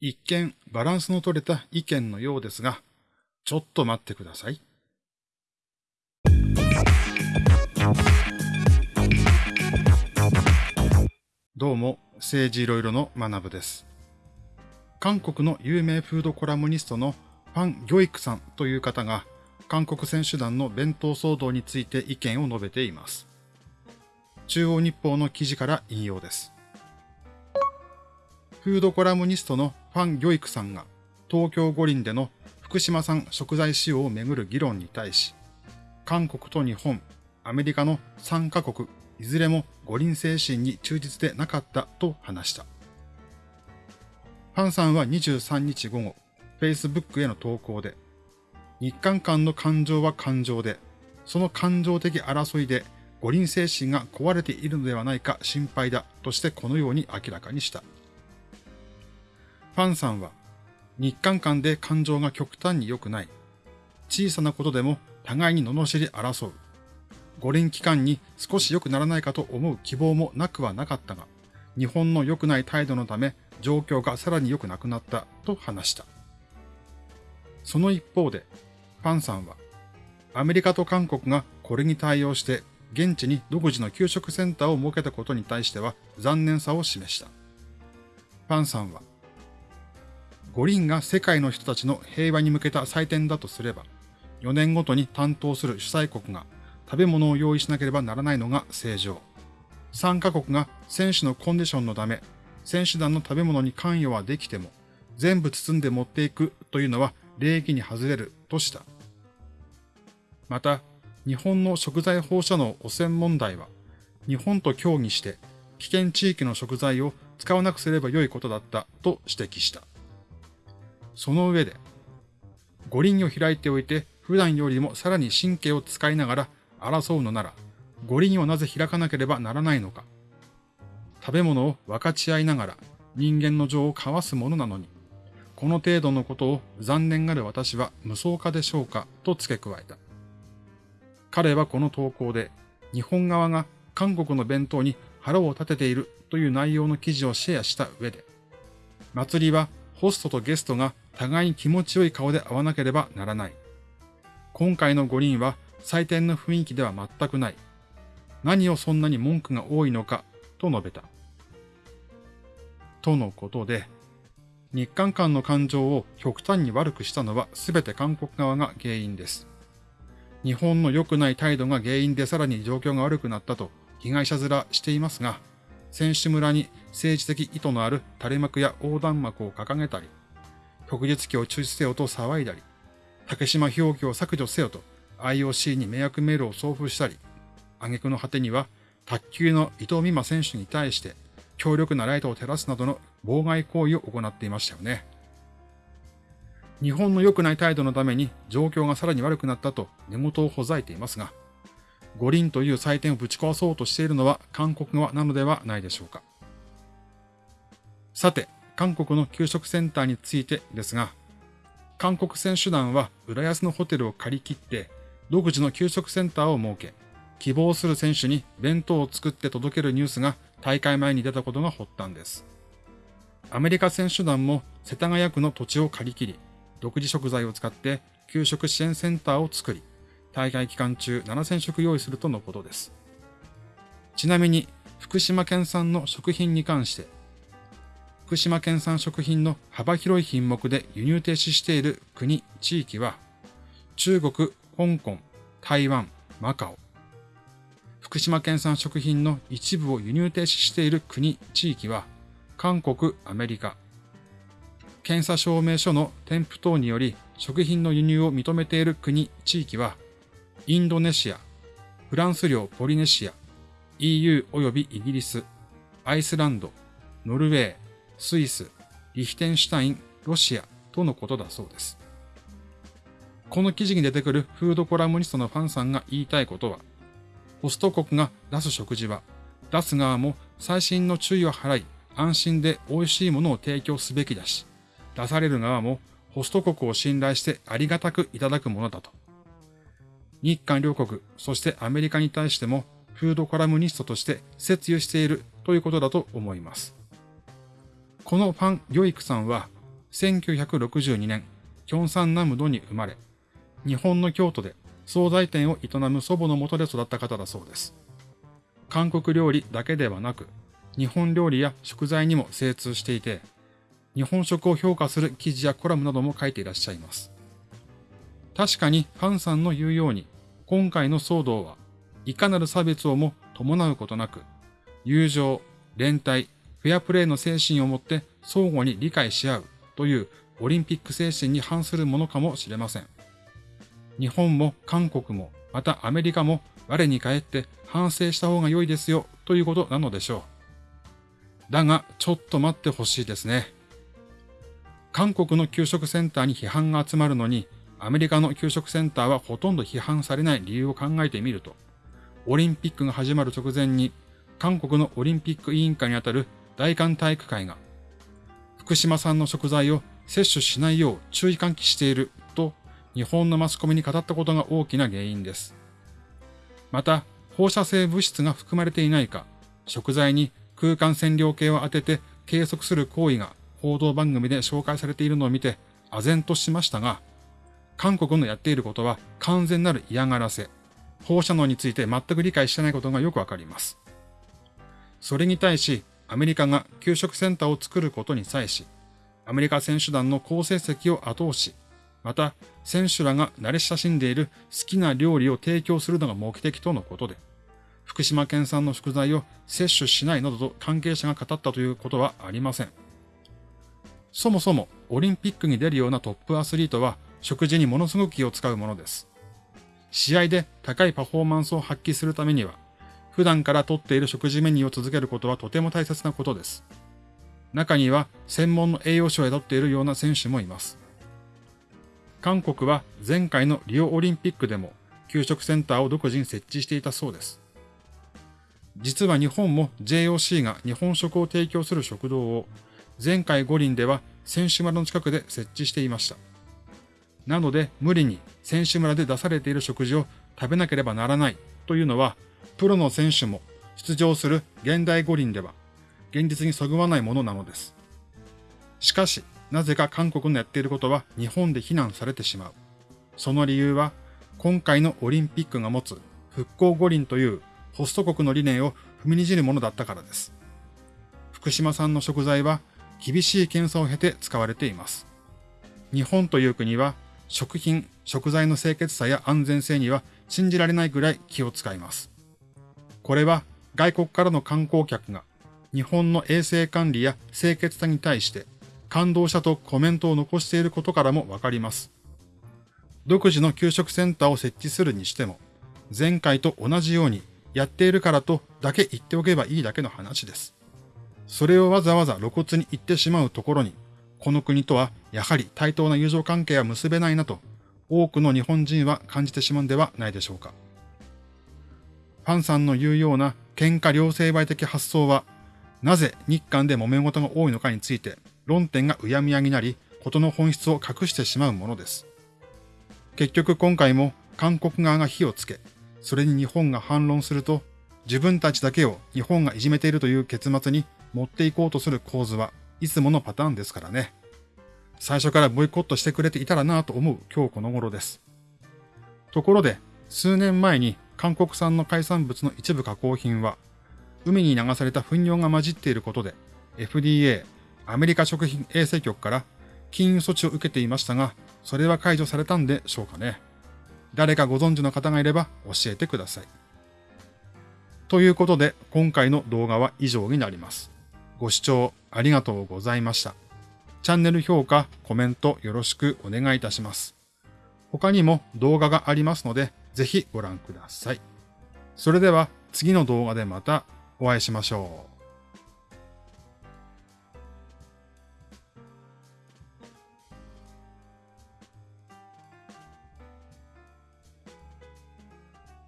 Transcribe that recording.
一見バランスの取れた意見のようですが、ちょっと待ってください。どうも、政治いろいろの学部です。韓国の有名フードコラムニストのファン・ギョイクさんという方が、韓国選手団の弁当騒動について意見を述べています。中央日報の記事から引用です。フードコラムニストのファン・ギョイクさんが東京五輪での福島産食材使用をめぐる議論に対し、韓国と日本、アメリカの3カ国、いずれも五輪精神に忠実でなかったと話した。ファンさんは23日午後、Facebook への投稿で、日韓間の感情は感情で、その感情的争いで五輪精神が壊れているのではないか心配だとしてこのように明らかにした。ファンさんは、日韓間で感情が極端に良くない。小さなことでも互いに罵り争う。五輪期間に少し良くならないかと思う希望もなくはなかったが、日本の良くない態度のため状況がさらに良くなくなったと話した。その一方で、ファンさんは、アメリカと韓国がこれに対応して現地に独自の給食センターを設けたことに対しては残念さを示した。ファンさんは、五輪が世界の人たちの平和に向けた祭典だとすれば、4年ごとに担当する主催国が食べ物を用意しなければならないのが正常。参加国が選手のコンディションのため、選手団の食べ物に関与はできても、全部包んで持っていくというのは礼儀に外れるとした。また、日本の食材放射能汚染問題は、日本と協議して危険地域の食材を使わなくすればよいことだったと指摘した。その上で、五輪を開いておいて普段よりもさらに神経を使いながら争うのなら、五輪をなぜ開かなければならないのか。食べ物を分かち合いながら人間の情を交わすものなのに、この程度のことを残念がる私は無双化でしょうかと付け加えた。彼はこの投稿で、日本側が韓国の弁当に腹を立てているという内容の記事をシェアした上で、祭りはホストとゲストが互いに気持ちよい顔で会わなければならない。今回の五輪は祭典の雰囲気では全くない。何をそんなに文句が多いのか、と述べた。とのことで、日韓間の感情を極端に悪くしたのは全て韓国側が原因です。日本の良くない態度が原因でさらに状況が悪くなったと被害者面していますが、選手村に政治的意図のある垂れ幕や横断幕を掲げたり、旭日旗を中止せよと騒いだり、竹島表記を削除せよと IOC に迷惑メールを送付したり、挙句の果てには卓球の伊藤美誠選手に対して強力なライトを照らすなどの妨害行為を行っていましたよね。日本の良くない態度のために状況がさらに悪くなったと根元をほざいていますが、五輪という祭典をぶち壊そうとしているのは韓国側なのではないでしょうか。さて、韓国の給食センターについてですが、韓国選手団は浦安のホテルを借り切って独自の給食センターを設け、希望する選手に弁当を作って届けるニュースが大会前に出たことが発端です。アメリカ選手団も世田谷区の土地を借り切り、独自食材を使って給食支援センターを作り、大会期間中7000食用意するとのことです。ちなみに、福島県産の食品に関して、福島県産食品の幅広い品目で輸入停止している国、地域は、中国、香港、台湾、マカオ。福島県産食品の一部を輸入停止している国、地域は、韓国、アメリカ。検査証明書の添付等により食品の輸入を認めている国、地域は、インドネシア、フランス領ポリネシア、EU 及びイギリス、アイスランド、ノルウェー、スイス、リヒテンシュタイン、ロシアとのことだそうです。この記事に出てくるフードコラムニストのファンさんが言いたいことは、ホスト国が出す食事は、出す側も最新の注意を払い、安心で美味しいものを提供すべきだし、出される側もホスト国を信頼してありがたくいただくものだと。日韓両国、そしてアメリカに対してもフードコラムニストとして説諭しているということだと思います。このファン・ギョイクさんは1962年、キョンサンナムドに生まれ、日本の京都で惣菜店を営む祖母のもとで育った方だそうです。韓国料理だけではなく、日本料理や食材にも精通していて、日本食を評価する記事やコラムなども書いていらっしゃいます。確かにファンさんの言うように、今回の騒動はいかなる差別をも伴うことなく、友情、連帯、フェアプレーの精神をもって相互に理解し合うというオリンピック精神に反するものかもしれません。日本も韓国も、またアメリカも我に返って反省した方が良いですよということなのでしょう。だが、ちょっと待ってほしいですね。韓国の給食センターに批判が集まるのに、アメリカの給食センターはほとんど批判されない理由を考えてみると、オリンピックが始まる直前に、韓国のオリンピック委員会にあたる大韓体育会が、福島産の食材を摂取しないよう注意喚起していると日本のマスコミに語ったことが大きな原因です。また、放射性物質が含まれていないか、食材に空間線量計を当てて計測する行為が報道番組で紹介されているのを見て、唖然としましたが、韓国のやっていることは完全なる嫌がらせ、放射能について全く理解してないことがよくわかります。それに対し、アメリカが給食センターを作ることに際し、アメリカ選手団の好成績を後押し、また、選手らが慣れ親しんでいる好きな料理を提供するのが目的とのことで、福島県産の食材を摂取しないなどと関係者が語ったということはありません。そもそもオリンピックに出るようなトップアスリートは食事にものすごく気を使うものです。試合で高いパフォーマンスを発揮するためには、普段からとっている食事メニューを続けることはとても大切なことです。中には専門の栄養士を宿っているような選手もいます。韓国は前回のリオオリンピックでも給食センターを独自に設置していたそうです。実は日本も JOC が日本食を提供する食堂を前回五輪では選手村の近くで設置していました。なので無理に選手村で出されている食事を食べなければならないというのはプロの選手も出場する現代五輪では現実にそぐわないものなのです。しかしなぜか韓国のやっていることは日本で非難されてしまう。その理由は、今回のオリンピックが持つ復興五輪というホスト国の理念を踏みにじるものだったからです。福島産の食材は厳しい検査を経て使われています。日本という国は食品、食材の清潔さや安全性には信じられないぐらい気を使います。これは外国からの観光客が日本の衛生管理や清潔さに対して感動したとコメントを残していることからもわかります。独自の給食センターを設置するにしても、前回と同じようにやっているからとだけ言っておけばいいだけの話です。それをわざわざ露骨に言ってしまうところに、この国とはやはり対等な友情関係は結べないなと、多くの日本人は感じてしまうんではないでしょうか。ファンさんの言うような喧嘩両成敗的発想は、なぜ日韓で揉め事が多いのかについて論点がうやむやになり、事の本質を隠してしまうものです。結局今回も韓国側が火をつけ、それに日本が反論すると、自分たちだけを日本がいじめているという結末に持っていこうとする構図はいつものパターンですからね。最初からボイコットしてくれていたらなぁと思う今日この頃です。ところで、数年前に韓国産の海産物の一部加工品は、海に流された糞尿が混じっていることで、FDA アメリカ食品衛生局から禁輸措置を受けていましたが、それは解除されたんでしょうかね。誰かご存知の方がいれば教えてください。ということで、今回の動画は以上になります。ご視聴ありがとうございました。チャンネル評価、コメントよろしくお願いいたします。他にも動画がありますので、ぜひご覧ください。それでは次の動画でまたお会いしましょう。